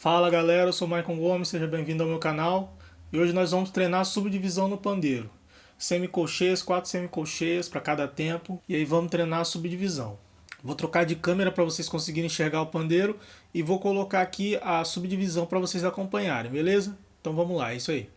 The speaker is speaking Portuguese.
Fala galera, eu sou o Maicon Gomes, seja bem-vindo ao meu canal. E hoje nós vamos treinar subdivisão no pandeiro. Semicolcheias, quatro semicolcheias para cada tempo. E aí vamos treinar a subdivisão. Vou trocar de câmera para vocês conseguirem enxergar o pandeiro. E vou colocar aqui a subdivisão para vocês acompanharem, beleza? Então vamos lá, é isso aí.